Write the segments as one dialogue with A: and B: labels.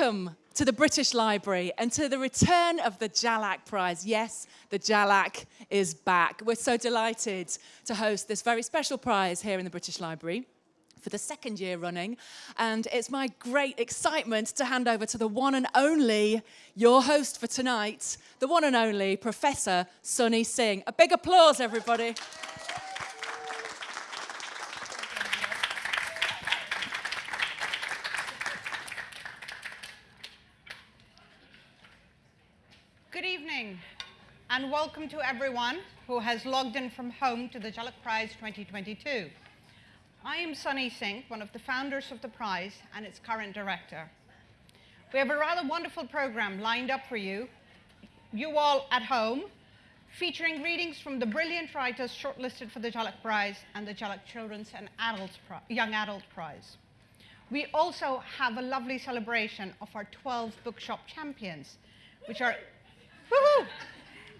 A: Welcome to the British Library and to the return of the Jhalak Prize. Yes, the Jhalak is back. We're so delighted to host this very special prize here in the British Library for the second year running. And it's my great excitement to hand over to the one and only, your host for tonight, the one and only Professor Sunny Singh. A big applause, everybody.
B: and welcome to everyone who has logged in from home to the Jhalak Prize 2022. I am Sunny Singh, one of the founders of the prize and its current director. We have a rather wonderful program lined up for you, you all at home, featuring readings from the brilliant writers shortlisted for the Jhalak Prize and the Jhalak Children's and Adults Young Adult Prize. We also have a lovely celebration of our 12 bookshop champions, which are, woohoo,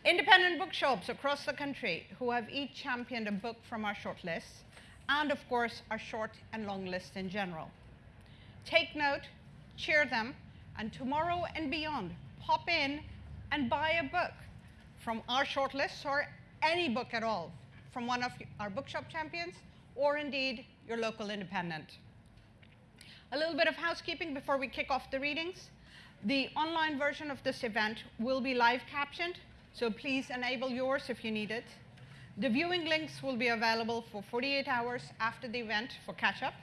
B: Independent bookshops across the country who have each championed a book from our short shortlist, and of course, our short and long list in general. Take note, cheer them, and tomorrow and beyond, pop in and buy a book from our short shortlist or any book at all from one of our bookshop champions or indeed your local independent. A little bit of housekeeping before we kick off the readings. The online version of this event will be live captioned so please enable yours if you need it. The viewing links will be available for 48 hours after the event for catch-up.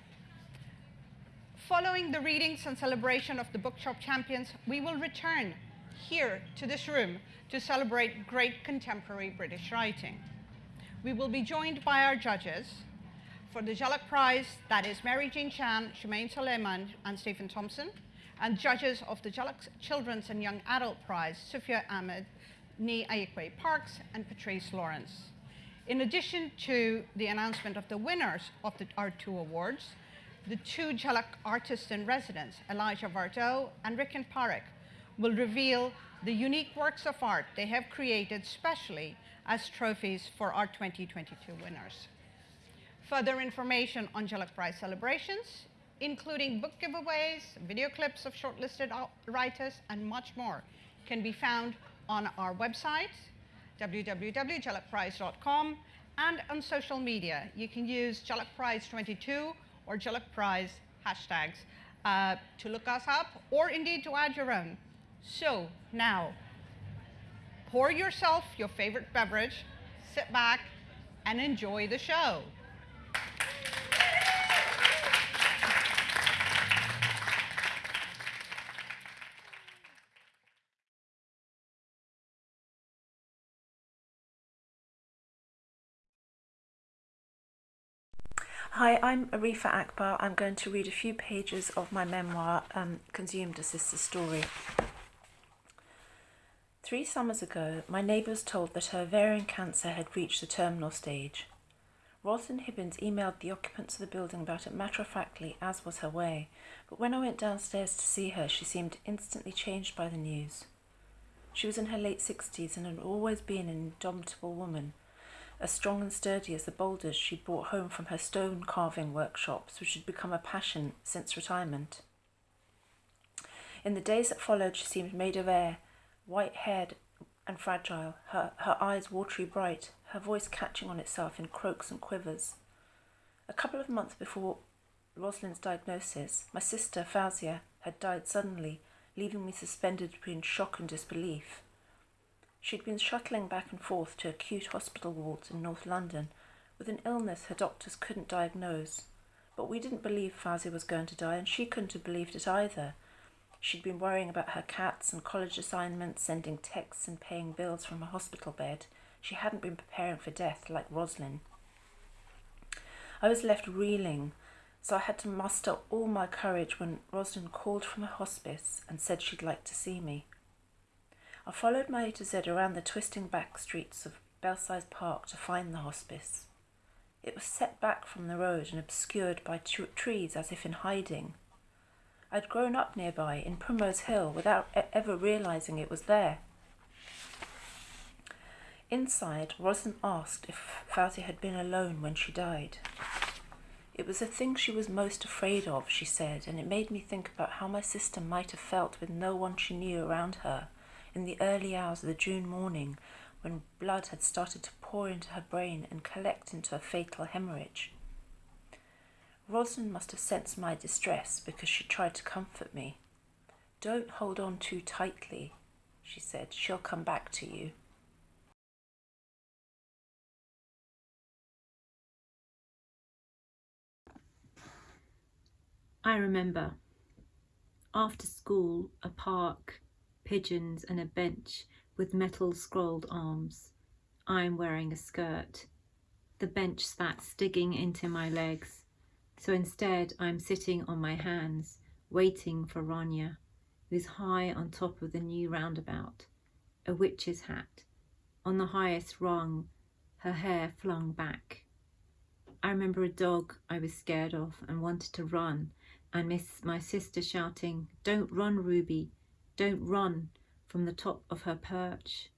B: Following the readings and celebration of the Bookshop Champions, we will return here to this room to celebrate great contemporary British writing. We will be joined by our judges for the Jhalak Prize, that is Mary Jean Chan, Shemaine Suleiman, and Stephen Thompson, and judges of the Jhalak Children's and Young Adult Prize, Sufia Ahmed, Nii Ayikwei Parkes, and Patrice Lawrence. In addition to the announcement of the winners of the, our two awards, the two Jhalak artists in residence, Elijah Vardo and Rikin Parekh, will reveal the unique works of art they have created specially as trophies for our 2022 winners. Further information on Jhalak Prize celebrations, including book giveaways, video clips of shortlisted writers, and much more, can be found on our website, www.jhalakprize.com, and on social media. You can use JhalakPrize22 or JhalakPrize hashtags uh, to look us up or indeed to add your own. So now, pour yourself your favorite beverage, sit back, and enjoy the show.
C: Hi, I'm Arifa Akbar. I'm going to read a few pages of my memoir, um, Consumed a Sister Story. Three summers ago, my neighbour was told that her ovarian cancer had reached the terminal stage. Rosalind Hibbins emailed the occupants of the building about it matter-of-factly, as was her way, but when I went downstairs to see her, she seemed instantly changed by the news. She was in her late sixties and had always been an indomitable woman, as strong and sturdy as the boulders she'd brought home from her stone carving workshops, which had become a passion since retirement. In the days that followed, she seemed made of air, white haired and fragile, her, her eyes watery bright, her voice catching on itself in croaks and quivers. A couple of months before Rosalind's diagnosis, my sister, Fauzia, had died suddenly, leaving me suspended between shock and disbelief. She'd been shuttling back and forth to acute hospital wards in North London with an illness her doctors couldn't diagnose. But we didn't believe Fauzia was going to die, and she couldn't have believed it either. She'd been worrying about her cats and college assignments, sending texts and paying bills from a hospital bed. She hadn't been preparing for death like Roslyn. I was left reeling, so I had to muster all my courage when Roslyn called from her hospice and said she'd like to see me. I followed my A to Z around the twisting back streets of Belsize Park to find the hospice. It was set back from the road and obscured by trees as if in hiding. I'd grown up nearby in Primrose Hill without e ever realizing it was there. Inside, Roslyn asked if Fauzi had been alone when she died. It was the thing she was most afraid of, she said, and it made me think about how my sister might have felt with no one she knew around her in the early hours of the June morning when blood had started to pour into her brain and collect into a fatal hemorrhage. Rosalind must have sensed my distress because she tried to comfort me. Don't hold on too tightly, she said. She'll come back to you.
D: I remember. After school, a park, pigeons, and a bench with metal scrolled arms. I'm wearing a skirt. The bench sat digging into my legs, so instead I'm sitting on my hands, waiting for Rania, who's high on top of the new roundabout, a witch's hat, on the highest rung, her hair flung back. I remember a dog I was scared of and wanted to run, and miss my sister shouting, Don't run, Ruby, don't run, from the top of her perch.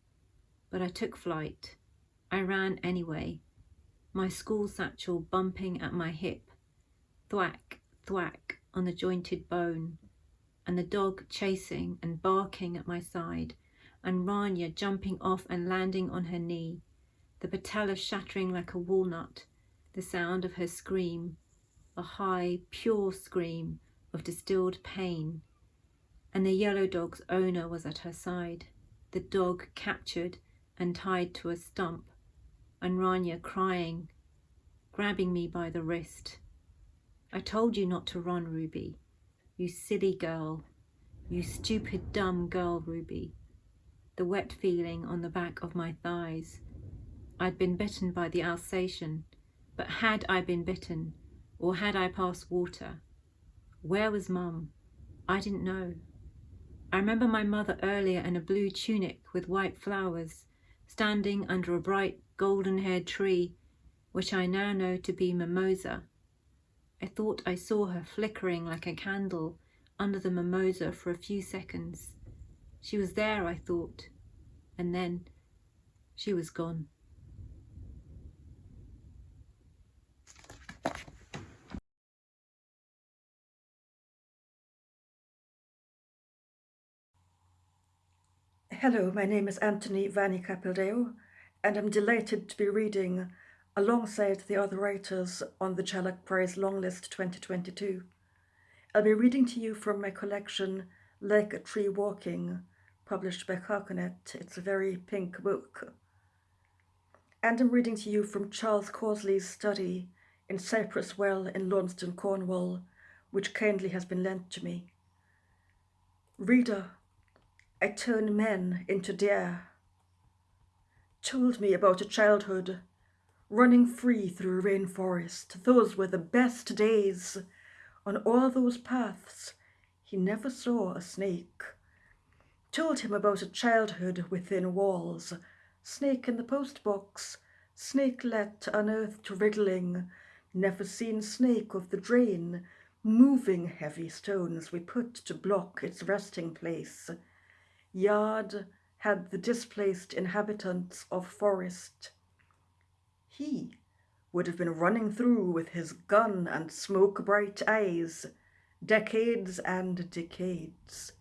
D: But I took flight. I ran anyway, my school satchel bumping at my hip, thwack, thwack on the jointed bone, and the dog chasing and barking at my side, and Rania jumping off and landing on her knee, the patella shattering like a walnut, the sound of her scream, a high, pure scream of distilled pain. And the yellow dog's owner was at her side, the dog captured and tied to a stump, and Rania crying, grabbing me by the wrist. I told you not to run, Ruby. You silly girl. You stupid, dumb girl, Ruby. The wet feeling on the back of my thighs. I'd been bitten by the Alsatian, but had I been bitten, or had I passed water? Where was Mum? I didn't know. I remember my mother earlier in a blue tunic with white flowers, standing under a bright golden-haired tree, which I now know to be mimosa. I thought I saw her flickering like a candle under the mimosa for a few seconds. She was there, I thought, and then she was gone.
E: Hello, my name is Anthony Vahni Capildeo, and I'm delighted to be reading alongside the other writers on the Jhalak Prize Longlist 2022. I'll be reading to you from my collection Like a Tree Walking, published by Carcanet. It's a very pink book. And I'm reading to you from Charles Causley's study in Cyprus Well in Launceston, Cornwall, which kindly has been lent to me. Reader, I turned men into deer. Told me about a childhood, running free through a rainforest. Those were the best days. On all those paths, he never saw a snake. Told him about a childhood within walls. Snake in the postbox, snakelet unearthed wriggling. Never seen snake of the drain, moving heavy stones we put to block its resting place. Yard had the displaced inhabitants of forest. He would have been running through with his gun and smoke-bright eyes, decades and decades.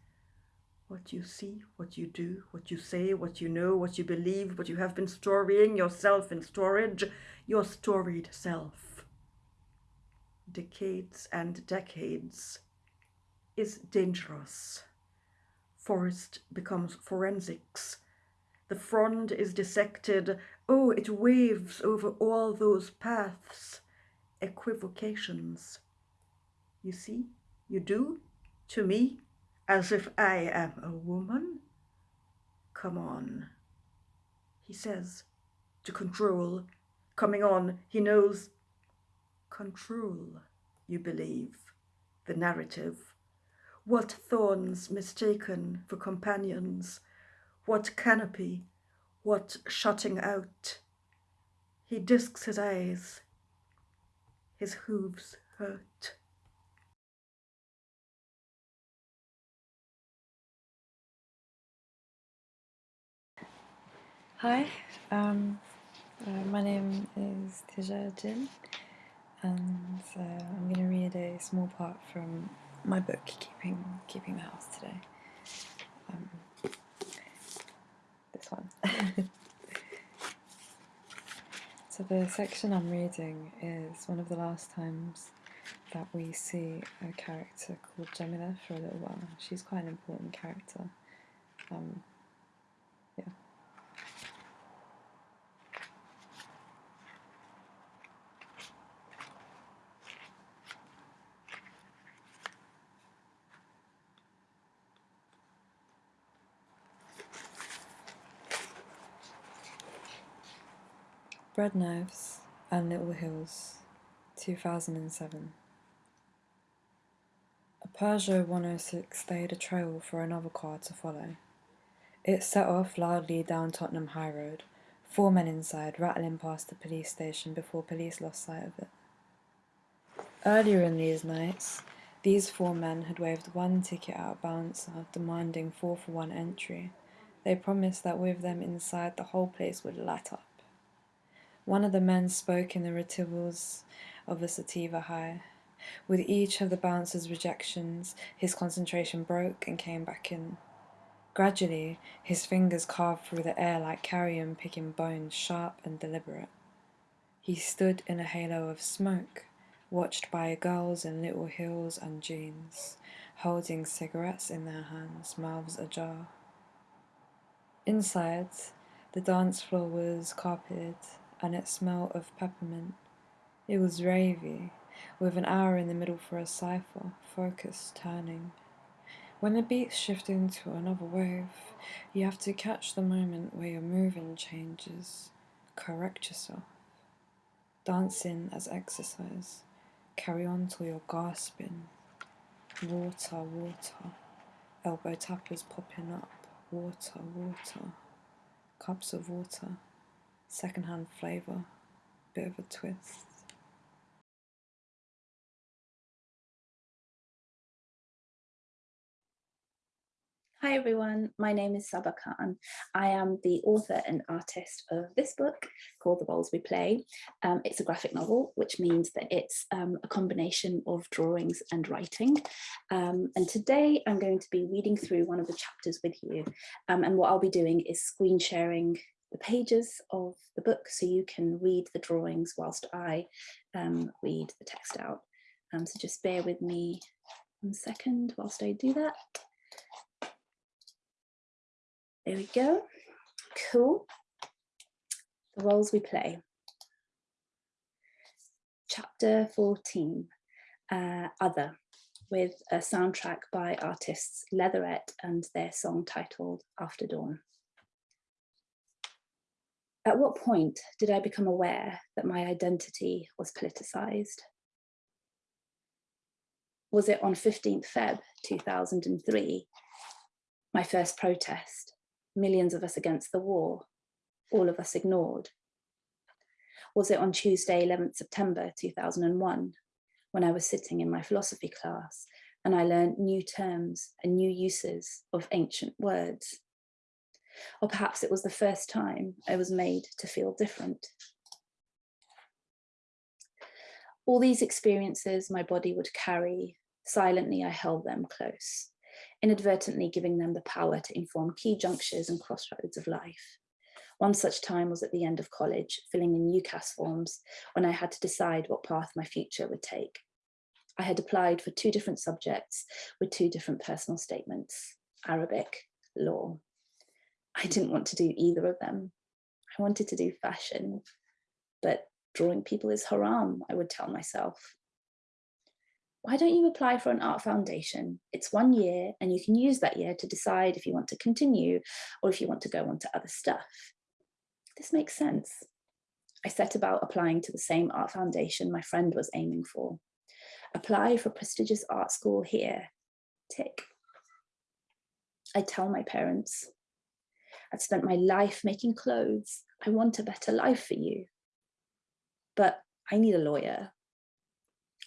E: What you see, what you do, what you say, what you know, what you believe, what you have been storying yourself in storage, your storied self. Decades and decades is dangerous forest becomes forensics. The frond is dissected. Oh, it waves over all those paths. Equivocations. You see, you do, to me, as if I am a woman. Come on, he says, to control. Coming on, he knows. Control, you believe, the narrative. What thorns mistaken for companions, what canopy, what shutting out. He disks his eyes, his hooves hurt.
F: Hi, um, uh, my name is Tice Cin. and uh, I'm going to read a small part from my book, Keeping Keeping the House today. Um, this one. so the section I'm reading is one of the last times that we see a character called Jamila for a little while. She's quite an important character. Um, Bread Knives and Little Hills, 2007. A Peugeot 106 laid a trail for another car to follow. It set off loudly down Tottenham High Road, four men inside rattling past the police station before police lost sight of it. Earlier in these nights, these four men had waved one ticket at a bouncer demanding four for one entry. They promised that with them inside, the whole place would light up. One of the men spoke in the retivals of a sativa high. With each of the bouncer's rejections, his concentration broke and came back in. Gradually, his fingers carved through the air like carrion picking bones, sharp and deliberate. He stood in a halo of smoke, watched by girls in little heels and jeans, holding cigarettes in their hands, mouths ajar. Inside, the dance floor was carpeted, and it smelled of peppermint. It was ravey, with an hour in the middle for a cipher, focus turning. When the beats shift into another wave, you have to catch the moment where your moving changes, correct yourself. Dancing as exercise, carry on till you're gasping. Water, water, elbow tappers popping up, water, water, cups of water, secondhand flavour, bit of a twist.
G: Hi everyone, my name is Sabba Khan. I am the author and artist of this book called The Roles We Play. Um, it's a graphic novel, which means that it's um, a combination of drawings and writing. Um, and today I'm going to be reading through one of the chapters with you. Um, and what I'll be doing is screen sharing the pages of the book so you can read the drawings whilst I um, read the text out. Um, so just bear with me one second whilst I do that. There we go. Cool. The roles we play. Chapter 14, uh, Other, with a soundtrack by artists Leatherette and their song titled After Dawn. At what point did I become aware that my identity was politicized? Was it on 15th Feb 2003, my first protest, millions of us against the war, all of us ignored? Was it on Tuesday, 11th September 2001, when I was sitting in my philosophy class and I learned new terms and new uses of ancient words? Or perhaps it was the first time I was made to feel different. All these experiences my body would carry, silently I held them close inadvertently giving them the power to inform key junctures and crossroads of life. One such time was at the end of college, filling in UCAS forms when I had to decide what path my future would take. I had applied for two different subjects with two different personal statements, Arabic, law. I didn't want to do either of them. I wanted to do fashion, but drawing people is haram, I would tell myself why don't you apply for an art foundation? It's one year and you can use that year to decide if you want to continue or if you want to go on to other stuff. This makes sense. I set about applying to the same art foundation my friend was aiming for. Apply for prestigious art school here, tick. I tell my parents, I've spent my life making clothes. I want a better life for you. But I need a lawyer.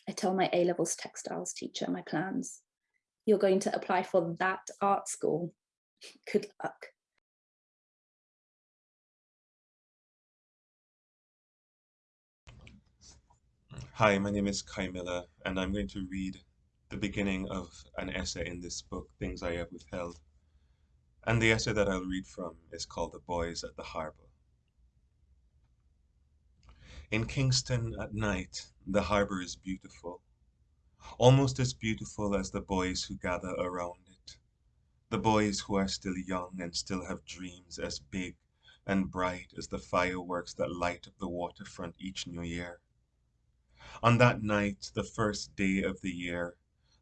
G: I tell my A-levels textiles teacher my plans. You're going to apply for that art school. Good luck.
H: Hi, my name is Kei Miller, and I'm going to read the beginning of an essay in this book, Things I Have Withheld. And the essay that I'll read from is called The Boys at the Harbour. In Kingston at night, the harbour is beautiful, almost as beautiful as the boys who gather around it. The boys who are still young and still have dreams as big and bright as the fireworks that light up the waterfront each new year. On that night, the first day of the year,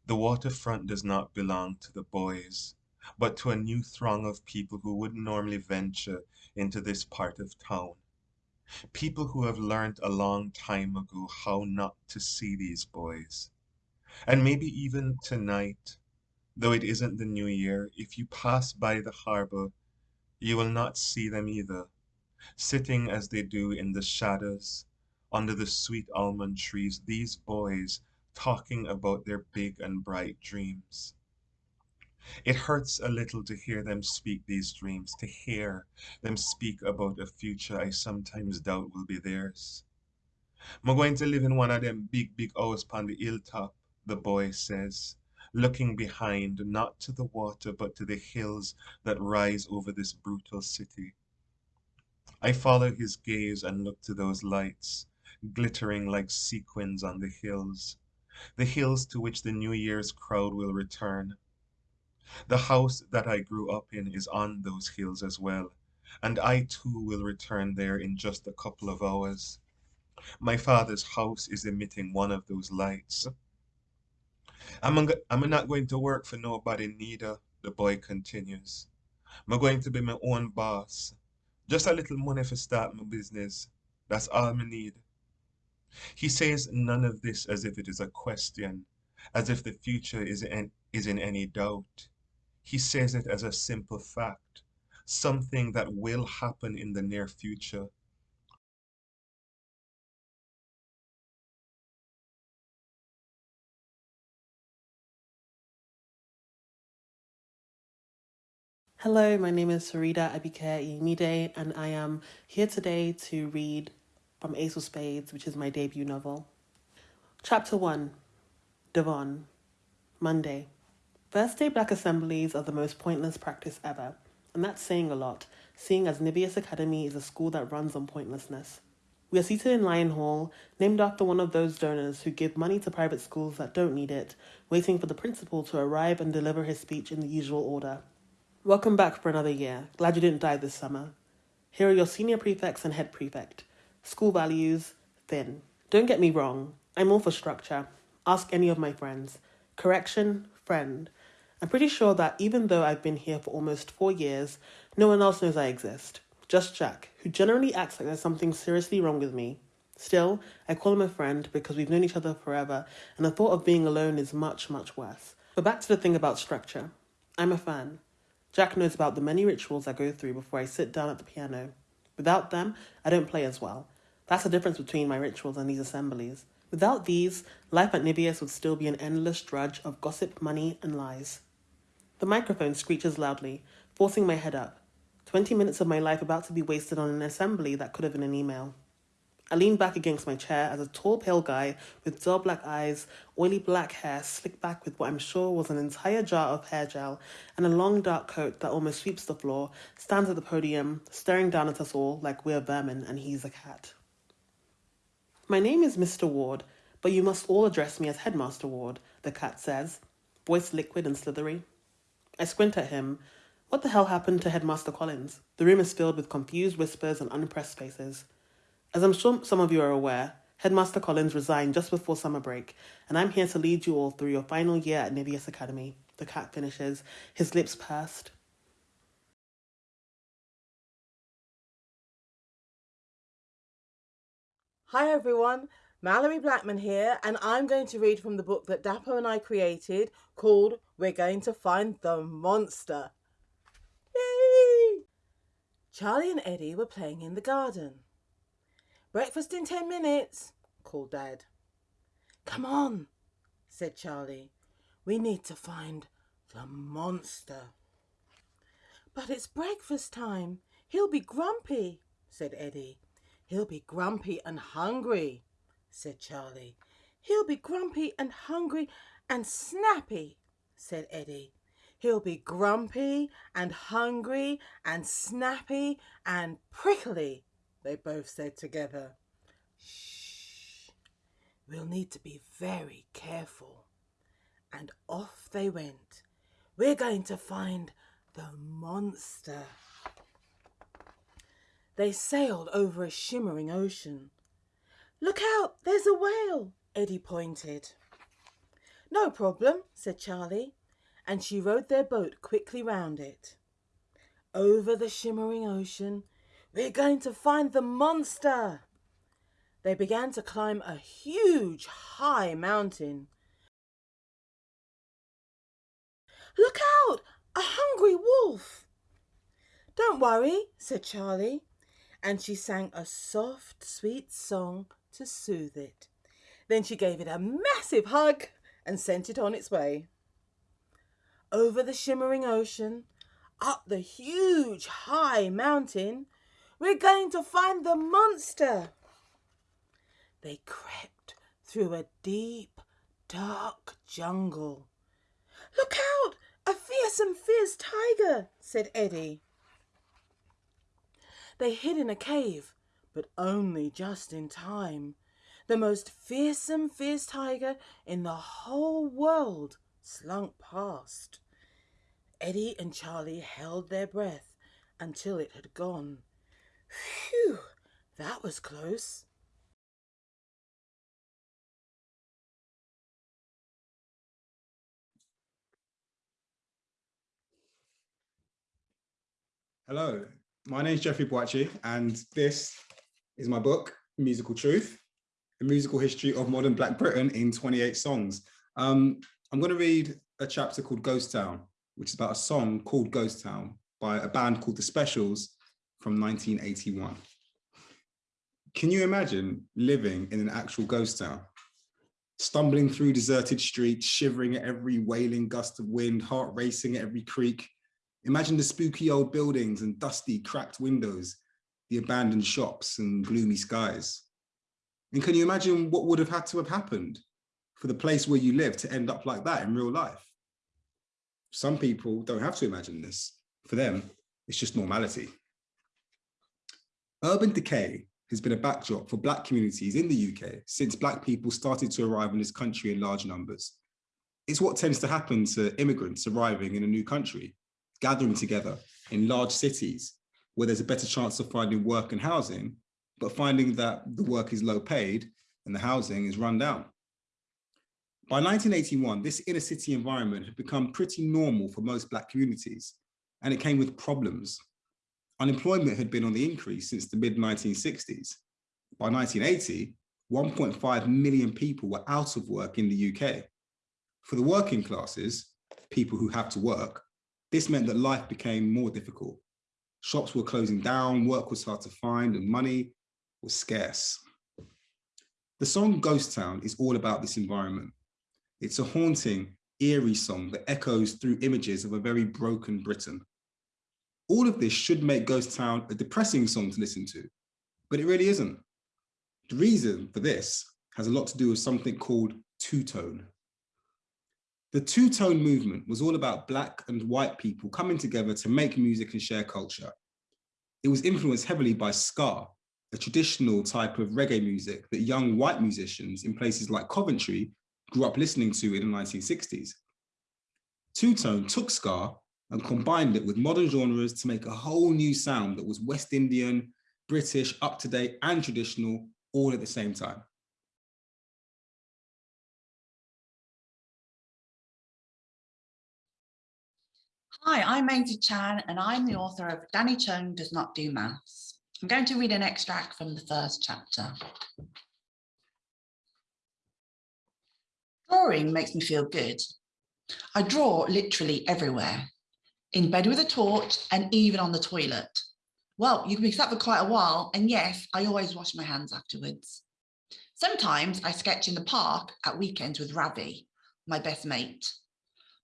H: the waterfront does not belong to the boys, but to a new throng of people who wouldn't normally venture into this part of town. People who have learned a long time ago how not to see these boys. And maybe even tonight, though it isn't the new year, if you pass by the harbor, you will not see them either, sitting as they do in the shadows under the sweet almond trees, these boys talking about their big and bright dreams. It hurts a little to hear them speak these dreams, to hear them speak about a future I sometimes doubt will be theirs. I'm going to live in one of them big, big house upon the hilltop, the boy says, looking behind, not to the water, but to the hills that rise over this brutal city. I follow his gaze and look to those lights, glittering like sequins on the hills, the hills to which the New Year's crowd will return. The house that I grew up in is on those hills as well, and I too will return there in just a couple of hours. My father's house is emitting one of those lights. I'm, I'm not going to work for nobody neither, the boy continues. I'm going to be my own boss. Just a little money for start my business. That's all I need. He says none of this as if it is a question, as if the future is in, is in any doubt. He says it as a simple fact, something that will happen in the near future.
I: Hello, my name is Faridah Àbíké-Íyímídé, and I am here today to read from Ace of Spades, which is my debut novel. Chapter 1 Devon, Monday. First day black assemblies are the most pointless practice ever, and that's saying a lot, seeing as Niveus Academy is a school that runs on pointlessness. We are seated in Lion Hall, named after one of those donors who give money to private schools that don't need it, waiting for the principal to arrive and deliver his speech in the usual order. Welcome back for another year. Glad you didn't die this summer. Here are your senior prefects and head prefect. School values, thin. Don't get me wrong, I'm all for structure. Ask any of my friends. Correction, friend. I'm pretty sure that even though I've been here for almost four years, no one else knows I exist. Just Jack, who generally acts like there's something seriously wrong with me. Still, I call him a friend because we've known each other forever, and the thought of being alone is much, much worse. But back to the thing about structure. I'm a fan. Jack knows about the many rituals I go through before I sit down at the piano. Without them, I don't play as well. That's the difference between my rituals and these assemblies. Without these, life at Niveus would still be an endless drudge of gossip, money, and lies. The microphone screeches loudly, forcing my head up. Twenty minutes of my life about to be wasted on an assembly that could have been an email. I lean back against my chair as a tall, pale guy with dull black eyes, oily black hair slicked back with what I'm sure was an entire jar of hair gel, and a long dark coat that almost sweeps the floor, stands at the podium, staring down at us all like we're vermin and he's a cat. My name is Mr. Ward, but you must all address me as Headmaster Ward, the cat says, voice liquid and slithery. I squint at him. What the hell happened to Headmaster Collins? The room is filled with confused whispers and unimpressed faces. As I'm sure some of you are aware, Headmaster Collins resigned just before summer break, and I'm here to lead you all through your final year at Niveus Academy. The cat finishes, his lips pursed.
J: Hi everyone, Malorie Blackman here, and I'm going to read from the book that Dapo and I created called We're Going to Find the Monster. Yay! Charlie and Eddie were playing in the garden. Breakfast in ten minutes, called Dad. Come on, said Charlie. We need to find the monster. But it's breakfast time. He'll be grumpy, said Eddie. He'll be grumpy and hungry, said Charlie. He'll be grumpy and hungry and snappy, said Eddie. He'll be grumpy and hungry and snappy and prickly, they both said together. Shh, we'll need to be very careful. And off they went. We're going to find the monster. They sailed over a shimmering ocean. Look out, there's a whale, Eddie pointed. No problem, said Charlie, and she rowed their boat quickly round it. Over the shimmering ocean, we're going to find the monster. They began to climb a huge, high mountain. Look out, a hungry wolf. Don't worry, said Charlie, and she sang a soft, sweet song to soothe it. Then she gave it a massive hug and sent it on its way. Over the shimmering ocean, up the huge high mountain, we're going to find the monster. They crept through a deep, dark jungle. Look out! A fearsome fierce tiger, said Eddie. They hid in a cave, but only just in time. The most fearsome fierce tiger in the whole world slunk past. Eddie and Charlie held their breath until it had gone. Phew, that was close.
K: Hello, my name is Jeffrey Boakye, and this is my book, Musical Truth, a musical history of modern Black Britain in 28 songs. Um, I'm going to read a chapter called Ghost Town, which is about a song called Ghost Town by a band called The Specials from 1981. Can you imagine living in an actual ghost town? Stumbling through deserted streets, shivering at every wailing gust of wind, heart racing at every creak, Imagine the spooky old buildings and dusty, cracked windows, the abandoned shops and gloomy skies. And can you imagine what would have had to have happened for the place where you live to end up like that in real life? Some people don't have to imagine this. For them, it's just normality. Urban decay has been a backdrop for black communities in the UK since black people started to arrive in this country in large numbers. It's what tends to happen to immigrants arriving in a new country gathering together in large cities where there's a better chance of finding work and housing, but finding that the work is low paid and the housing is run down. By 1981, this inner city environment had become pretty normal for most Black communities, and it came with problems. Unemployment had been on the increase since the mid 1960s. By 1980, 1.5 million people were out of work in the UK. For the working classes, people who have to work, this meant that life became more difficult. Shops were closing down, work was hard to find, and money was scarce. The song Ghost Town is all about this environment. It's a haunting, eerie song that echoes through images of a very broken Britain. All of this should make Ghost Town a depressing song to listen to, but it really isn't. The reason for this has a lot to do with something called two-tone. The two-tone movement was all about black and white people coming together to make music and share culture. It was influenced heavily by ska, a traditional type of reggae music that young white musicians in places like Coventry grew up listening to in the 1960s. Two-tone took ska and combined it with modern genres to make a whole new sound that was West Indian, British, up-to-date and traditional all at the same time.
L: Hi, I'm Maisie Chan and I'm the author of Danny Chung Does Not Do Maths. I'm going to read an extract from the first chapter. Drawing makes me feel good. I draw literally everywhere, in bed with a torch and even on the toilet. Well, you can be sat for quite a while and yes, I always wash my hands afterwards. Sometimes I sketch in the park at weekends with Ravi, my best mate.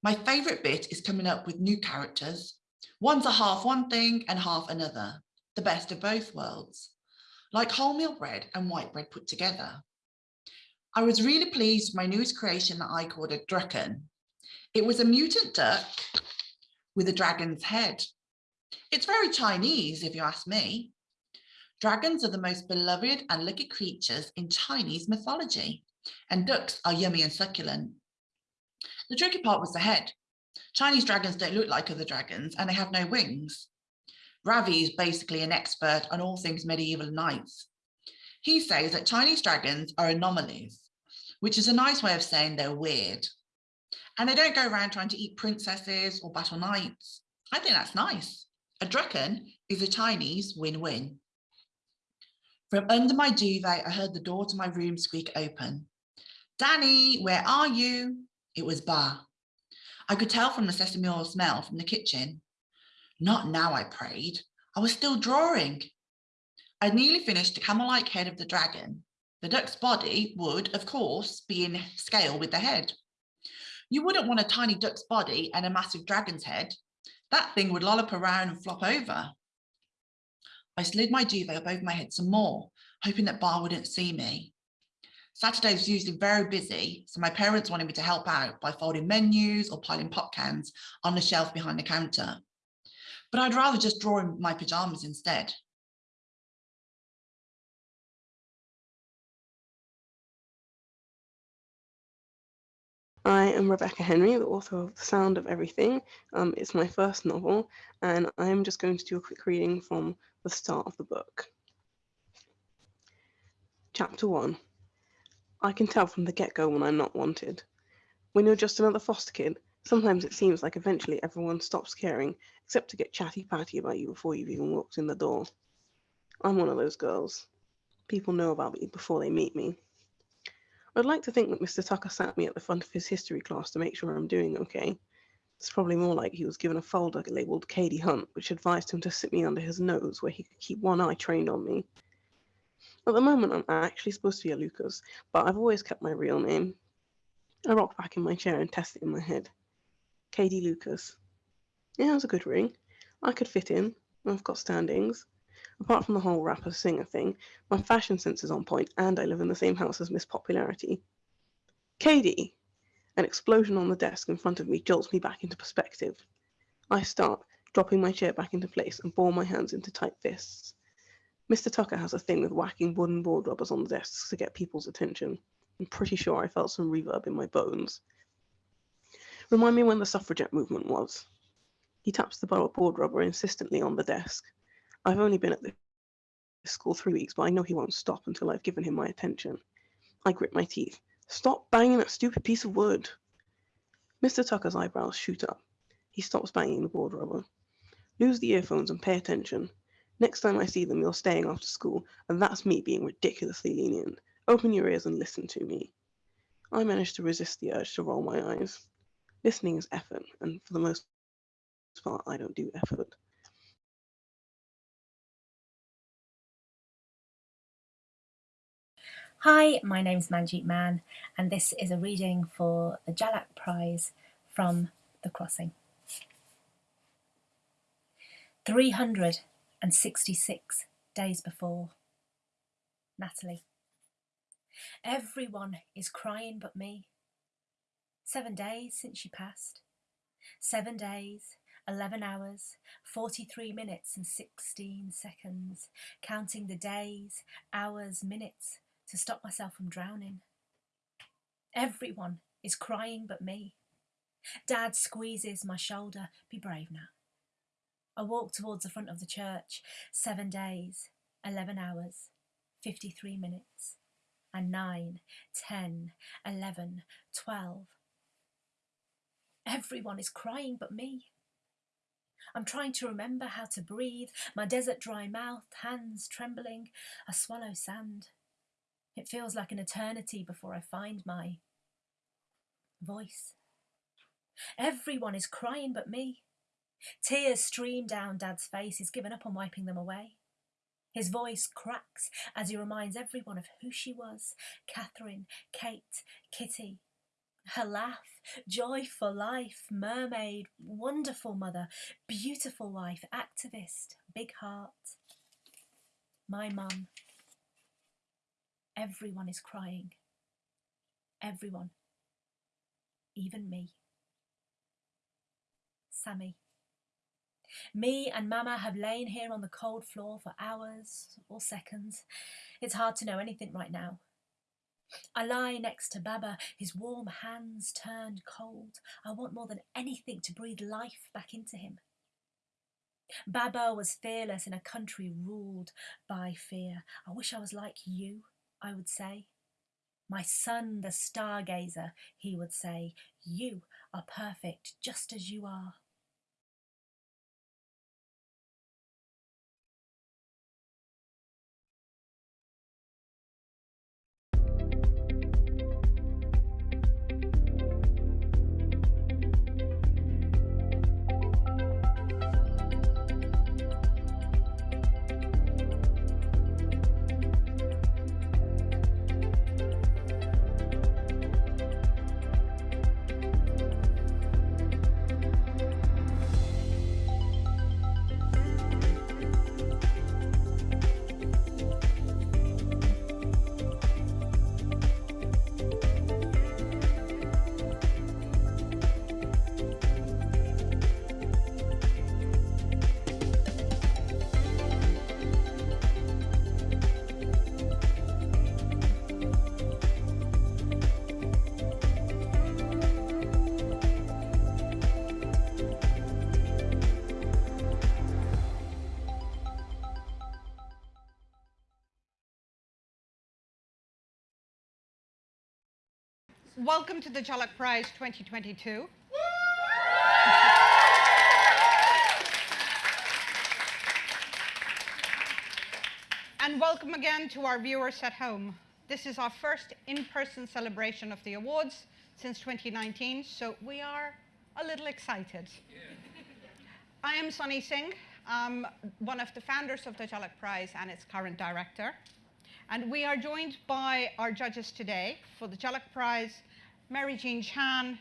L: My favourite bit is coming up with new characters. One's a half one thing and half another, the best of both worlds, like wholemeal bread and white bread put together. I was really pleased with my newest creation that I called a Drucken. It was a mutant duck with a dragon's head. It's very Chinese, if you ask me. Dragons are the most beloved and lucky creatures in Chinese mythology, and ducks are yummy and succulent. The tricky part was the head. Chinese dragons don't look like other dragons and they have no wings. Ravi is basically an expert on all things medieval knights. He says that Chinese dragons are anomalies, which is a nice way of saying they're weird. And they don't go around trying to eat princesses or battle knights. I think that's nice. A dragon is a Chinese win-win. From under my duvet, I heard the door to my room squeak open. Danny, where are you? It was bar. I could tell from the sesame oil smell from the kitchen. Not now, I prayed. I was still drawing. I'd nearly finished the camel-like head of the dragon. The duck's body would, of course, be in scale with the head. You wouldn't want a tiny duck's body and a massive dragon's head. That thing would lollop around and flop over. I slid my duvet over my head some more, hoping that Bar wouldn't see me. Saturday was usually very busy, so my parents wanted me to help out by folding menus or piling pop cans on the shelf behind the counter. But I'd rather just draw in my pajamas instead.
M: I am Rebecca Henry, the author of The Sound of Everything. Um, it's my first novel, and I am just going to do a quick reading from the start of the book. Chapter 1 I can tell from the get go when I'm not wanted. When you're just another foster kid, sometimes it seems like eventually everyone stops caring, except to get chatty patty about you before you've even walked in the door. I'm one of those girls. People know about me before they meet me. I'd like to think that Mr. Tucker sat me at the front of his history class to make sure I'm doing okay. It's probably more like he was given a folder labelled Katie Hunt, which advised him to sit me under his nose where he could keep one eye trained on me. At the moment, I'm actually supposed to be a Lucas, but I've always kept my real name. I rocked back in my chair and tested it in my head. Katie Lucas. Yeah, it was a good ring. I could fit in. I've got standings. Apart from the whole rapper singer thing, my fashion sense is on point, and I live in the same house as Miss Popularity. Katie! An explosion on the desk in front of me jolts me back into perspective. I start, dropping my chair back into place and ball my hands into tight fists. Mr. Tucker has a thing with whacking wooden board rubbers on the desks to get people's attention. I'm pretty sure I felt some reverb in my bones. Remind me when the suffragette movement was. He taps the board rubber insistently on the desk. I've only been at this school three weeks, but I know he won't stop until I've given him my attention. I grit my teeth. Stop banging that stupid piece of wood. Mr. Tucker's eyebrows shoot up. He stops banging the board rubber. Lose the earphones and pay attention. Next time I see them, you're staying after school, and that's me being ridiculously lenient. Open your ears and listen to me. I managed to resist the urge to roll my eyes. Listening is effort, and for the most part, I don't do effort.
N: Hi, my name's Manjeet Mann, and this is a reading for the Jhalak Prize from The Crossing. 366 days before. Natalie. Everyone is crying but me. Seven days since she passed. Seven days, 11 hours, 43 minutes and 16 seconds, counting the days, hours, minutes, to stop myself from drowning. Everyone is crying but me. Dad squeezes my shoulder. Be brave now. I walk towards the front of the church. Seven days, 11 hours, 53 minutes, and 9, 10, 11, 12. Everyone is crying but me. I'm trying to remember how to breathe, my desert dry mouth, hands trembling. I swallow sand. It feels like an eternity before I find my voice. Everyone is crying but me. Tears stream down Dad's face. He's given up on wiping them away. His voice cracks as he reminds everyone of who she was Catherine, Kate, Kitty. Her laugh, joy for life, mermaid, wonderful mother, beautiful wife, activist, big heart. My mum, Everyone is crying Everyone. Even me. Sammy. Me and Mama have lain here on the cold floor for hours or seconds. It's hard to know anything right now. I lie next to Baba, his warm hands turned cold. I want more than anything to breathe life back into him. Baba was fearless in a country ruled by fear. I wish I was like you, I would say. My son, the stargazer, he would say, you are perfect just as you are.
B: Welcome to the Jhalak Prize 2022. and welcome again to our viewers at home. This is our first in-person celebration of the awards since 2019, so we are a little excited. I am Sunny Singh, um, one of the founders of the Jhalak Prize and its current director. And we are joined by our judges today for the Jhalak Prize, Mary Jean Chan,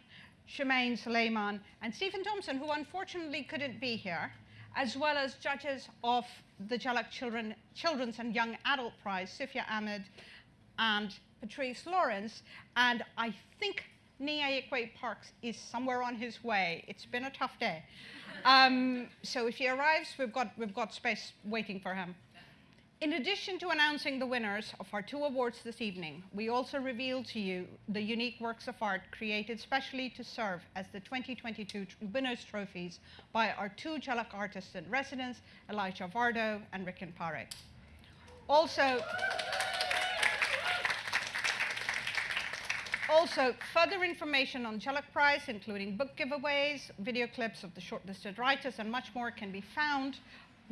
B: Shemaine Suleiman, and Stephen Thompson, who unfortunately couldn't be here, as well as judges of the Jhalak Children, Children's and Young Adult Prize, Sufiya Ahmed and Patrice Lawrence. And I think Nii Parkes is somewhere on his way. It's been a tough day. Um, so if he arrives, we've got, we've got space waiting for him. In addition to announcing the winners of our two awards this evening, we also reveal to you the unique works of art created specially to serve as the 2022 winners' trophies by our two Jhalak artists in residence, Elijah Vardo and Rikin Parekh. Also, also, further information on Jhalak Prize, including book giveaways, video clips of the shortlisted writers, and much more can be found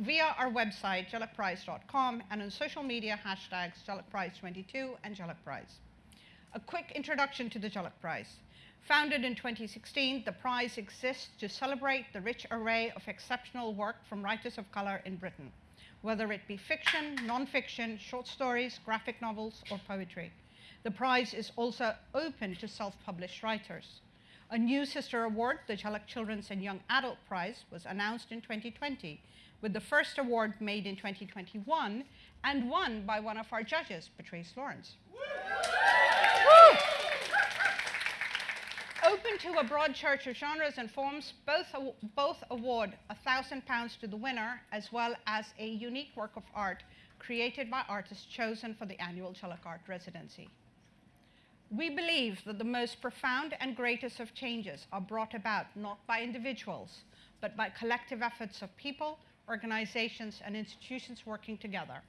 B: via our website, jhalakprize.com, and on social media hashtags jhalakprize22 and Jhalak Prize. A quick introduction to the Jhalak Prize. Founded in 2016, the prize exists to celebrate the rich array of exceptional work from writers of color in Britain, whether it be fiction, non-fiction, short stories, graphic novels, or poetry. The prize is also open to self-published writers. A new sister award, the Jhalak Children's and Young Adult Prize, was announced in 2020 with the first award made in 2021 and won by one of our judges, Patrice Lawrence. Open to a broad church of genres and forms, both, both award £1,000 to the winner as well as a unique work of art created by artists chosen for the annual Jhalak Art Residency. We believe that the most profound and greatest of changes are brought about not by individuals, but by collective efforts of people organizations, and institutions working together.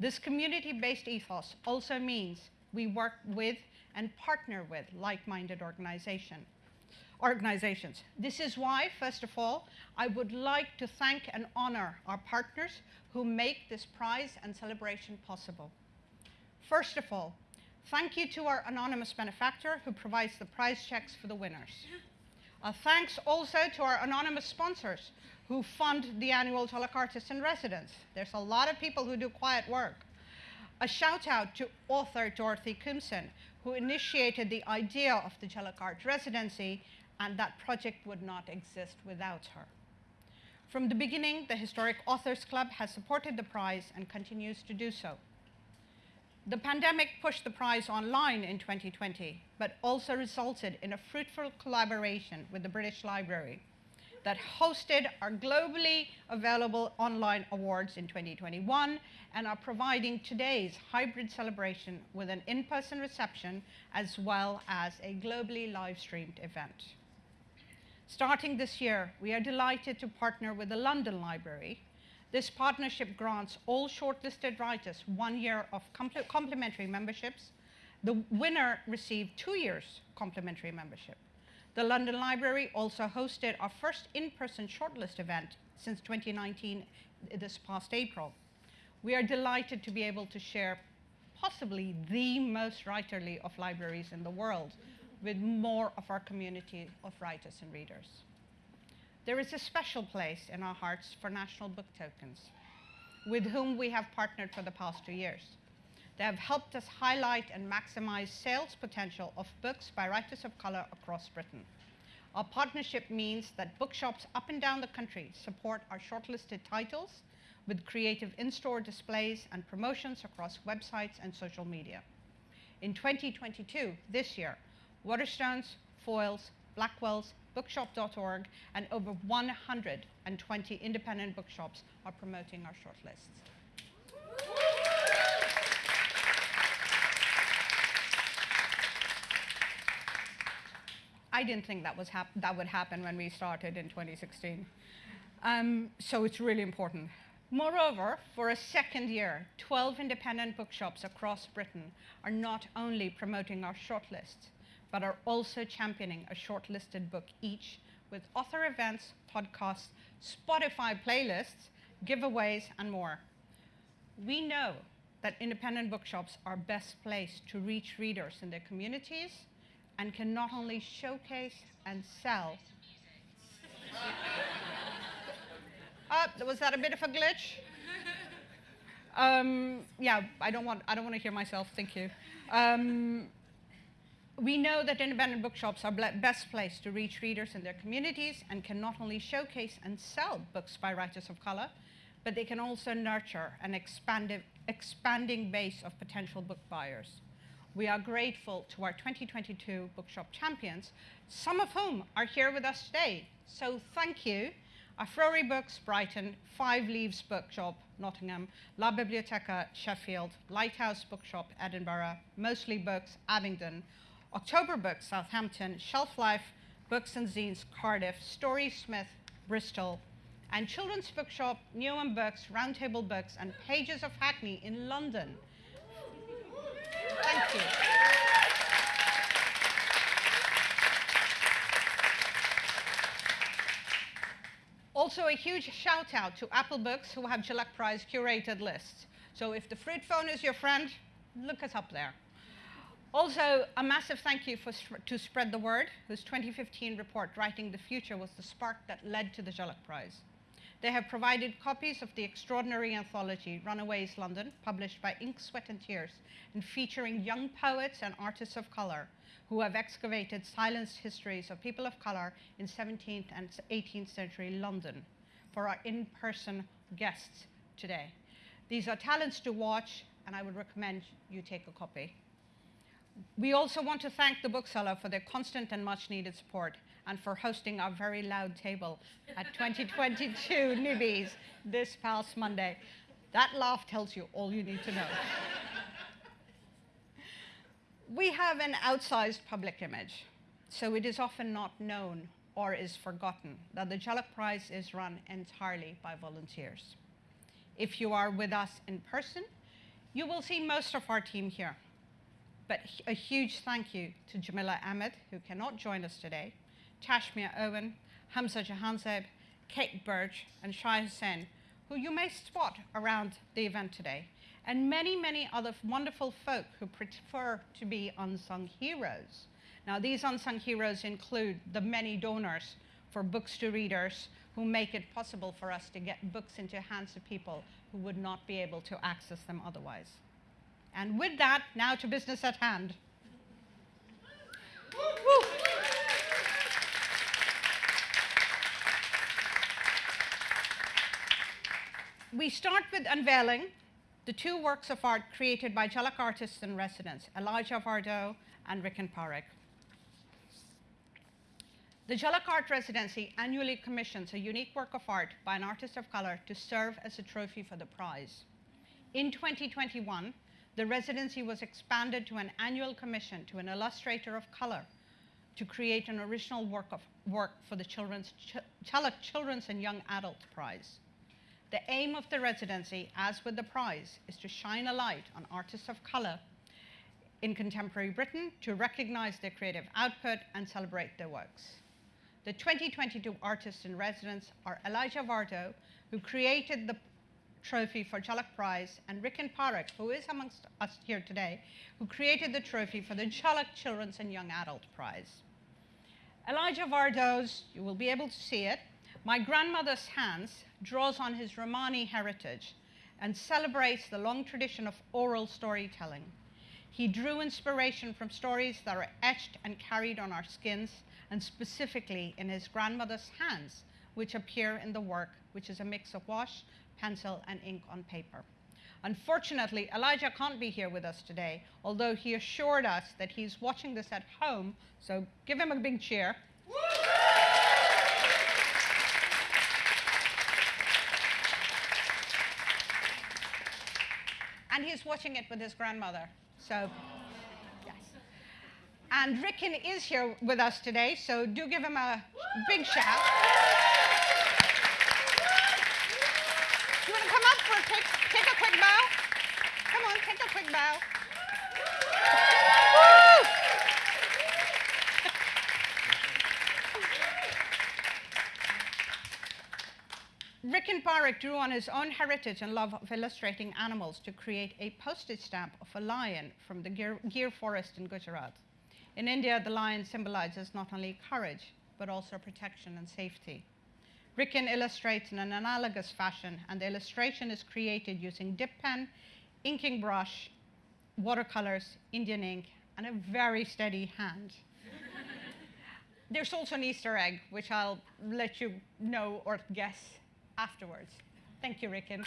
B: This community-based ethos also means we work with and partner with like-minded organization, organizations. This is why, first of all, I would like to thank and honor our partners who make this prize and celebration possible. First of all, thank you to our anonymous benefactor who provides the prize checks for the winners. A thanks also to our anonymous sponsors who fund the annual Jhalak Artist in Residence. There's a lot of people who do quiet work. A shout out to author Dorothy Koomson, who initiated the idea of the Jhalak Art Residency, and that project would not exist without her. From the beginning, the Historic Authors Club has supported the prize and continues to do so. The pandemic pushed the prize online in 2020, but also resulted in a fruitful collaboration with the British Library that hosted our globally available online awards in 2021 and are providing today's hybrid celebration with an in-person reception as well as a globally live-streamed event. Starting this year, we are delighted to partner with the London Library. This partnership grants all shortlisted writers one year of complimentary memberships. The winner received two years complimentary membership. The London Library also hosted our first in-person shortlist event since 2019 this past April. We are delighted to be able to share possibly the most writerly of libraries in the world with more of our community of writers and readers. There is a special place in our hearts for National Book Tokens, with whom we have partnered for the past two years. They have helped us highlight and maximize sales potential of books by writers of color across Britain. Our partnership means that bookshops up and down the country support our shortlisted titles with creative in-store displays and promotions across websites and social media. In 2022, this year, Waterstones, Foyles, Blackwell's, bookshop.org, and over 120 independent bookshops are promoting our shortlists. I didn't think that, was that would happen when we started in 2016. Um, so it's really important. Moreover, for a second year, 12 independent bookshops across Britain are not only promoting our shortlists, but are also championing a shortlisted book each with author events, podcasts, Spotify playlists, giveaways, and more. We know that independent bookshops are best placed to reach readers in their communities and can not only showcase and sell. uh, was that a bit of a glitch? Um, yeah, I don't want I don't want to hear myself. Thank you. Um, we know that independent bookshops are best placed to reach readers in their communities and can not only showcase and sell books by writers of color, but they can also nurture an expanding base of potential book buyers. We are grateful to our 2022 bookshop champions, some of whom are here with us today. So thank you. Afrori Books, Brighton, Five Leaves Bookshop, Nottingham, La Biblioteca, Sheffield, Lighthouse Bookshop, Edinburgh, Mostly Books, Abingdon, October Books, Southampton, Shelf Life, Books and Zines, Cardiff, Story Smith, Bristol, and Children's Bookshop, Newham Books, Roundtable Books, and Pages of Hackney in London. Thank you. Also, a huge shout out to Apple Books who have Jhalak Prize curated lists. So if the fruit phone is your friend, look us up there. Also, a massive thank you for, to Spread the Word, whose 2015 report, Writing the Future, was the spark that led to the Jhalak Prize. They have provided copies of the extraordinary anthology Runaways London, published by Ink, Sweat and Tears, and featuring young poets and artists of color who have excavated silenced histories of people of color in 17th and 18th century London for our in-person guests today. These are talents to watch, and I would recommend you take a copy. We also want to thank the bookseller for their constant and much needed support and for hosting our very loud table at 2022 Nibbies this past Monday. That laugh tells you all you need to know. we have an outsized public image, so it is often not known or is forgotten that the Jhalak Prize is run entirely by volunteers. If you are with us in person, you will see most of our team here. But a huge thank you to Jamila Ahmed, who cannot join us today, Tashmia Owen, Hamza Jahanzeb, Kate Birch, and Shai Hussain, who you may spot around the event today, and many, many other wonderful folk who prefer to be unsung heroes. Now, these unsung heroes include the many donors for books to readers who make it possible for us to get books into hands of people who would not be able to access them otherwise. And with that, now to business at hand. Woo. We start with unveiling the two works of art created by Jhalak artists in residence, Elijah Vardo and Rikin Parekh. The Jhalak Art Residency annually commissions a unique work of art by an artist of color to serve as a trophy for the prize. In 2021, the residency was expanded to an annual commission to an illustrator of color to create an original work of work for the Children's Ch Jhalak Children's and Young Adult Prize. The aim of the residency, as with the prize, is to shine a light on artists of color in contemporary Britain to recognize their creative output and celebrate their works. The 2022 artists in residence are Elijah Vardo, who created the trophy for Jhalak Prize, and Rikin Parekh, who is amongst us here today, who created the trophy for the Jhalak Children's and Young Adult Prize. Elijah Vardo's, you will be able to see it, My Grandmother's Hands draws on his Romani heritage and celebrates the long tradition of oral storytelling. He drew inspiration from stories that are etched and carried on our skins, and specifically in his grandmother's hands, which appear in the work, which is a mix of wash, pencil, and ink on paper. Unfortunately, Elijah can't be here with us today, although he assured us that he's watching this at home, so give him a big cheer. and he's watching it with his grandmother, so yes. And Rikin is here with us today, so do give him a big shout. You want to come up for a take, take a quick bow? Come on, take a quick bow. Woo! Rikin Parekh drew on his own heritage and love of illustrating animals to create a postage stamp of a lion from the Gir, Gir forest in Gujarat. In India, the lion symbolizes not only courage, but also protection and safety. Rikin illustrates in an analogous fashion, and the illustration is created using dip pen, inking brush, watercolors, Indian ink, and a very steady hand. There's also an Easter egg, which I'll let you know or guess afterwards. Thank you, Rikin.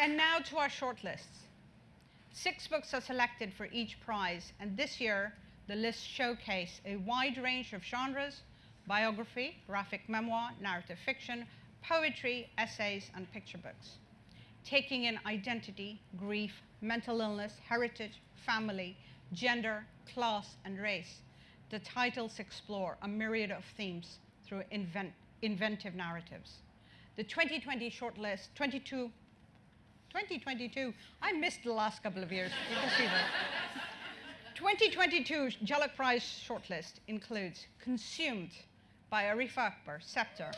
B: And now to our shortlists. Six books are selected for each prize, and this year the lists showcase a wide range of genres biography, graphic memoir, narrative fiction, poetry, essays, and picture books. Taking in identity, grief, mental illness, heritage, family, gender, class, and race, the titles explore a myriad of themes through invent inventive narratives. The 2020 shortlist, 22, 2022, I missed the last couple of years, you can see that. 2022 Jhalak Prize shortlist includes Consumed by Arifa Akbar, Sceptre.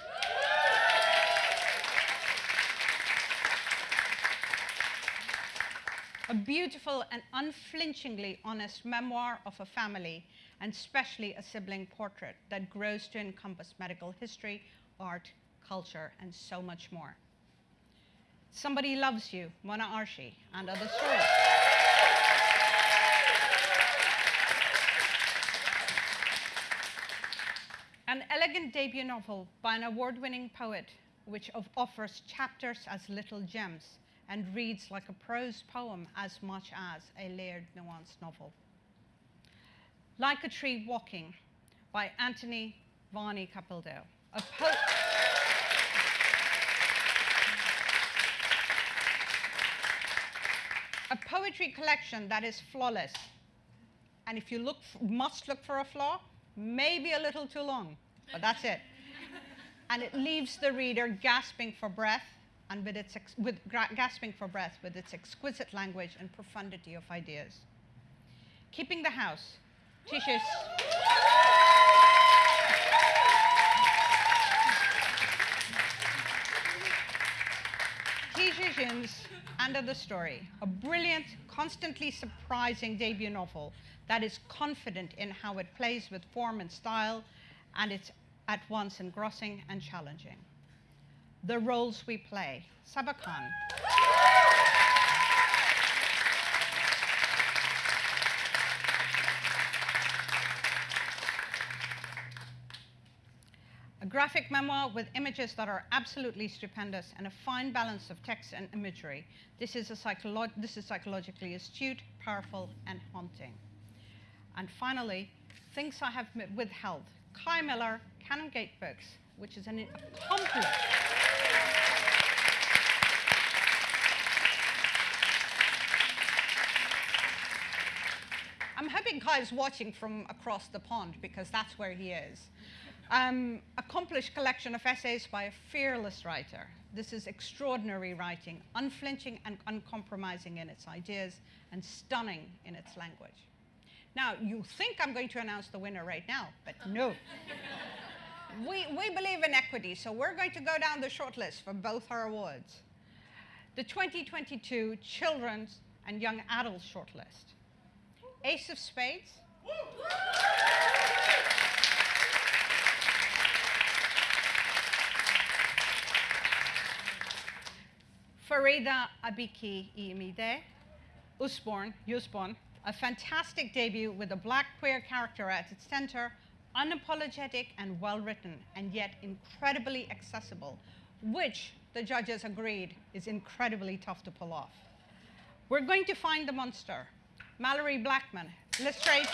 B: A beautiful and unflinchingly honest memoir of a family, and especially a sibling portrait that grows to encompass medical history, art, culture, and so much more. Somebody Loves You, Mona Arshi, and other stories. An elegant debut novel by an award-winning poet which offers chapters as little gems and reads like a prose poem as much as a layered, nuanced novel. Like a Tree Walking by Anthony Vahni Capildeo, a a poetry collection that is flawless. And if you look, must look for a flaw, maybe a little too long, but that's it. and it leaves the reader gasping for breath and with its with gasping for breath with its exquisite language and profundity of ideas. Keeping the house. Teaches Tice Cin's Under the Story, a brilliant, constantly surprising debut novel that is confident in how it plays with form and style, and it's at once engrossing and challenging the roles we play. Sabba Khan. graphic memoir with images that are absolutely stupendous and a fine balance of text and imagery. This is, a psycholo- this is psychologically astute, powerful, and haunting. And finally, Things I Have Withheld. Kei Miller, Canongate Books, which is an accomplished I'm hoping Kei is watching from across the pond because that's where he is. Um, accomplished collection of essays by a fearless writer. This is extraordinary writing, unflinching and uncompromising in its ideas and stunning in its language. Now, you think I'm going to announce the winner right now, but no. we, we believe in equity, so we're going to go down the shortlist for both our awards. The 2022 Children's and Young Adult Shortlist. Ace of Spades. Farida Abiki Iimide, Usborne, Usborne, a fantastic debut with a black queer character at its center, unapologetic and well written, and yet incredibly accessible, which the judges agreed is incredibly tough to pull off. We're going to find the monster. Malorie Blackman, illustrated.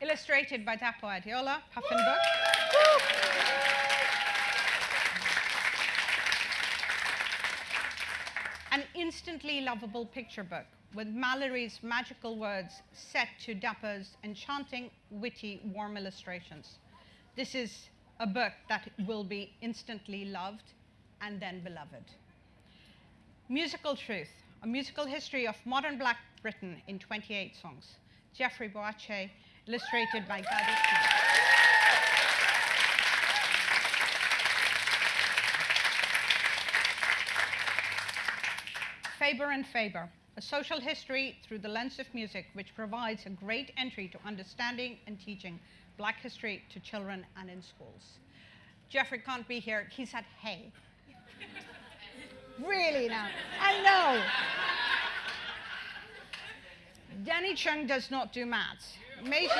B: illustrated by Dapo Adeola, Puffin book. An instantly lovable picture book with Malorie's magical words set to Dapo's enchanting, witty, warm illustrations. This is a book that will be instantly loved and then beloved. Musical Truth, a musical history of modern Black Britain in 28 songs. Jeffrey Boakye, illustrated by Ngadi Faber and Faber, a social history through the lens of music, which provides a great entry to understanding and teaching Black history to children and in schools. Jeffrey can't be here. He said, hey. really now. I know. Danny Chung does not do maths. Maisie,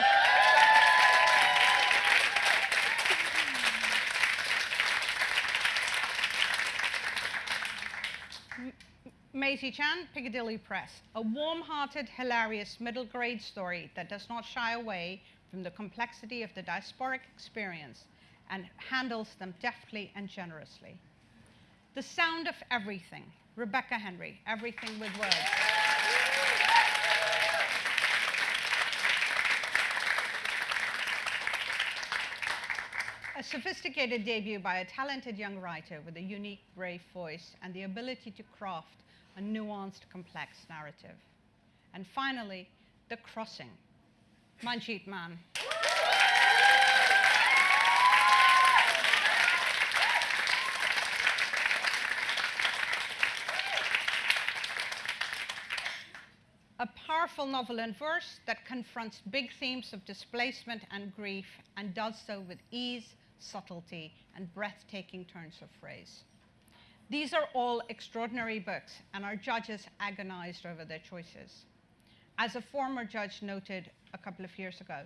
B: Maisie Chan, Piccadilly Press. A warm-hearted, hilarious middle grade story that does not shy away from the complexity of the diasporic experience and handles them deftly and generously. The Sound of Everything, Rebecca Henry, Everything with Words. A sophisticated debut by a talented young writer with a unique, brave voice and the ability to craft a nuanced, complex narrative. And finally, The Crossing, Manjeet Mann. a powerful novel in verse that confronts big themes of displacement and grief and does so with ease, subtlety, and breathtaking turns of phrase. These are all extraordinary books, and our judges agonized over their choices. As a former judge noted a couple of years ago,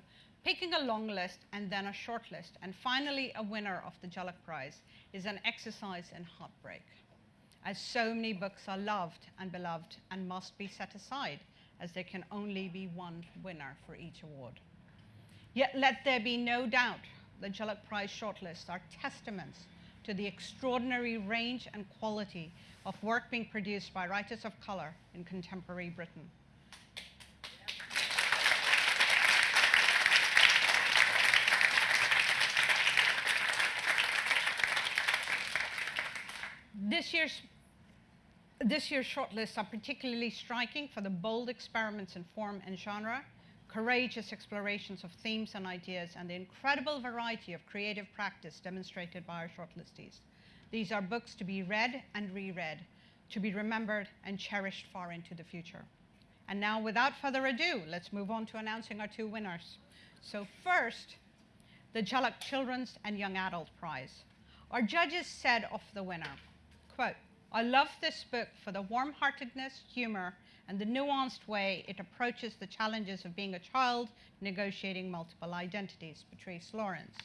B: picking a long list and then a short list, and finally a winner of the Jhalak Prize is an exercise in heartbreak, as so many books are loved and beloved and must be set aside, as there can only be one winner for each award. Yet let there be no doubt the Jhalak Prize shortlists are testaments to the extraordinary range and quality of work being produced by writers of color in contemporary Britain. This year's, this year's shortlists are particularly striking for the bold experiments in form and genre, courageous explorations of themes and ideas, and the incredible variety of creative practice demonstrated by our shortlistees. These are books to be read and reread, to be remembered and cherished far into the future. And now, without further ado, let's move on to announcing our two winners. So first, the Jhalak Children's and Young Adult Prize. Our judges said of the winner, quote, I love this book for the warm-heartedness, humor, and the nuanced way it approaches the challenges of being a child negotiating multiple identities, Patrice Lawrence.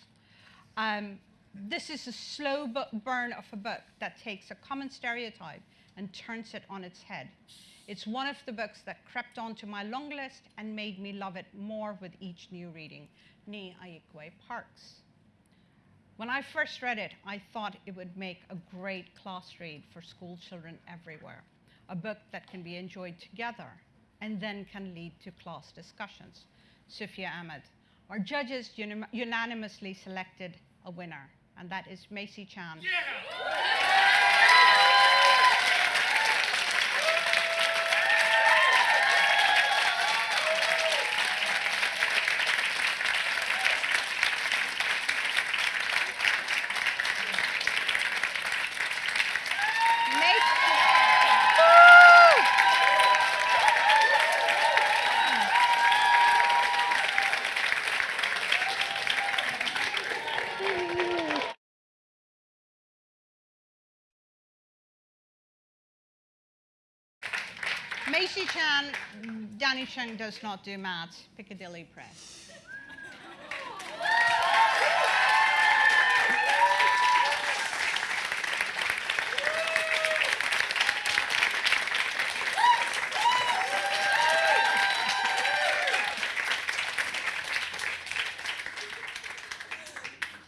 B: Um, this is a slow burn of a book that takes a common stereotype and turns it on its head. It's one of the books that crept onto my long list and made me love it more with each new reading, Nii Ayikwei Parkes. When I first read it, I thought it would make a great class read for school children everywhere, a book that can be enjoyed together and then can lead to class discussions. Sufiya Ahmed. Our judges unanimously selected a winner, and that is Maisie Chan. Yeah! Maisie Chan, Danny Chung does not do maths, Piccadilly Press.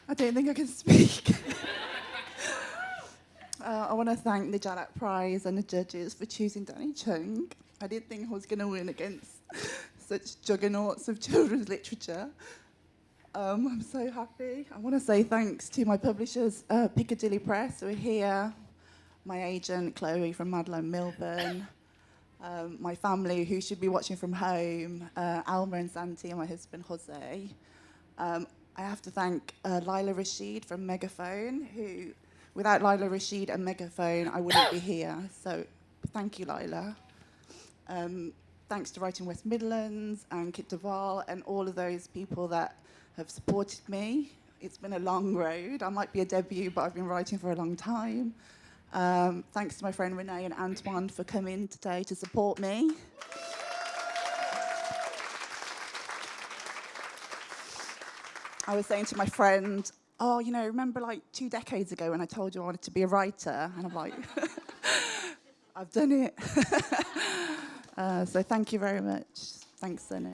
O: I don't think I can speak. Uh, I want to thank the Jhalak Prize and the judges for choosing Danny Chung. I didn't think I was going to win against such juggernauts of children's literature. Um, I'm so happy. I want to say thanks to my publishers, uh, Piccadilly Press, who are here, my agent, Chloe from Madeleine Milburn, um, my family, who should be watching from home, uh, Alma and Santi, and my husband, Jose. Um, I have to thank uh, Lila Rashid from Megaphone, who Without Lila Rashid and Megaphone, I wouldn't be here. So thank you, Lila. Um, thanks to Writing West Midlands and Kit de Waal and all of those people that have supported me. It's been a long road. I might be a debut, but I've been writing for a long time. Um, thanks to my friend Renee and Antoine for coming today to support me. I was saying to my friend, oh, you know, remember like two decades ago when I told you I wanted to be a writer? And I'm like, I've done it. uh, so thank you very much. Thanks, Sunny.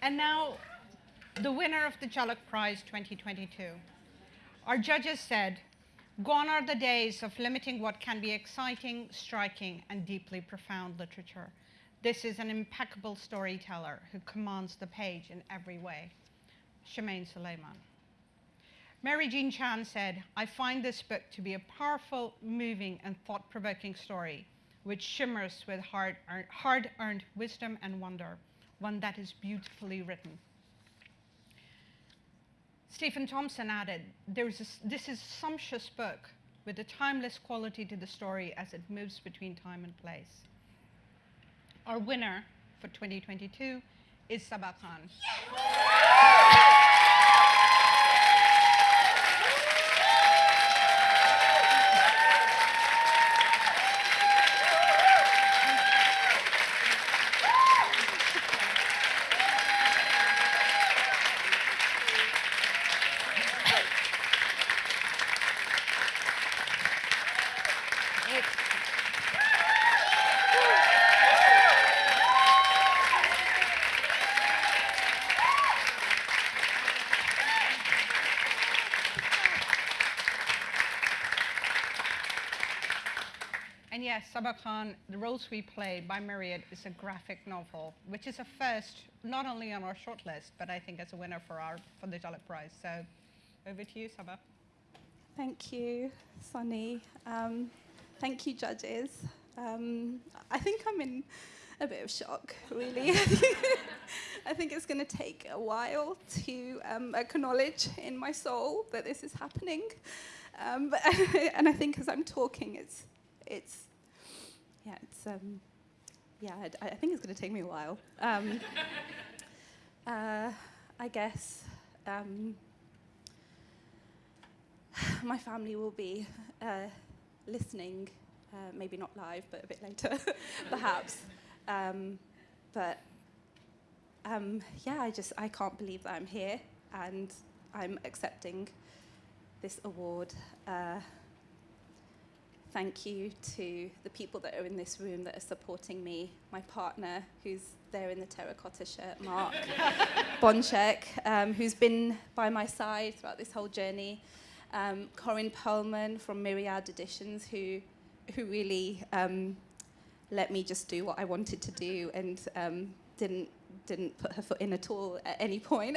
B: And now, the winner of the Jhalak Prize 2022. Our judges said, gone are the days of limiting what can be exciting, striking, and deeply profound literature. This is an impeccable storyteller who commands the page in every way. Shemaine Sulaiman. Mary Jean Chan said, I find this book to be a powerful, moving, and thought-provoking story, which shimmers with hard-earned wisdom and wonder one that is beautifully written. Stephen Thompson added, a, this is a sumptuous book with a timeless quality to the story as it moves between time and place. Our winner for 2022 is Sabba Khan. Yes, Sabba Khan, The Roles We Play by Myriad is a graphic novel, which is a first, not only on our shortlist, but I think as a winner for, our, for the Jhalak Prize. So over to you, Sabba.
P: Thank you, Sunny. Um, thank you, judges. Um, I think I'm in a bit of shock, really. I think it's going to take a while to um, acknowledge in my soul that this is happening. Um, but and I think as I'm talking, it's, it's, yeah, it's, um, yeah, I, I think it's going to take me a while. Um, uh, I guess um, my family will be uh, listening, uh, maybe not live, but a bit later, perhaps. Um, but um, yeah, I just I can't believe that I'm here and I'm accepting this award. Uh, thank you to the people that are in this room that are supporting me. My partner, who's there in the terracotta shirt, Mark Bonchek, um, who's been by my side throughout this whole journey. Um, Corinne Pearlman from Myriad Editions, who who really um, let me just do what I wanted to do and um, didn't didn't put her foot in at all at any point,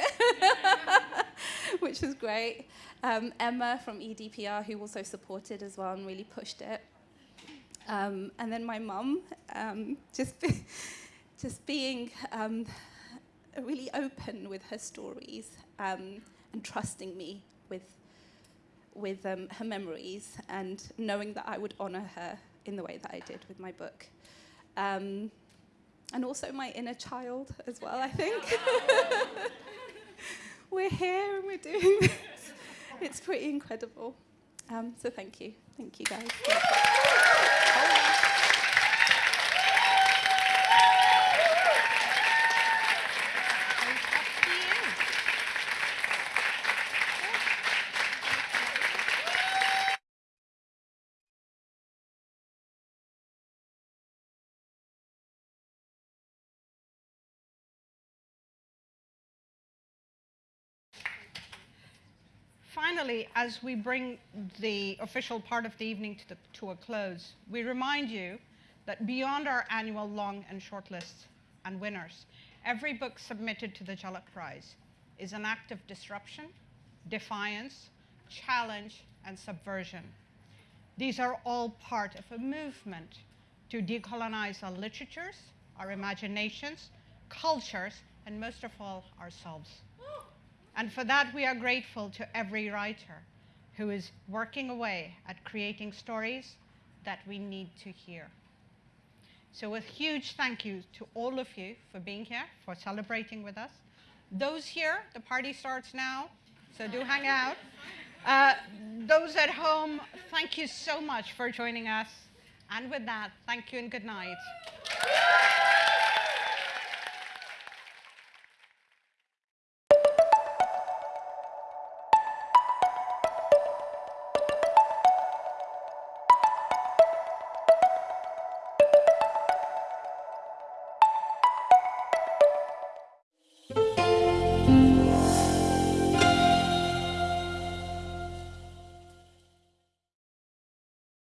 P: which was great. Um, Emma from EDPR, who also supported as well and really pushed it. Um, and then my mum, um, just, be, just being um, really open with her stories um, and trusting me with, with her memories and knowing that I would honour her in the way that I did with my book. Um, and also my inner child as well, I think. we're here and we're doing this. It's pretty incredible. Um, so thank you. Thank you, guys.
B: As we bring the official part of the evening to, the, to a close, we remind you that beyond our annual long and short lists and winners, every book submitted to the Jhalak Prize is an act of disruption, defiance, challenge, and subversion. These are all part of a movement to decolonize our literatures, our imaginations, cultures, and most of all, ourselves. And for that, we are grateful to every writer who is working away at creating stories that we need to hear. So a huge thank you to all of you for being here, for celebrating with us. Those here, the party starts now, so do hang out. Uh, those at home, thank you so much for joining us. And with that, thank you and good night.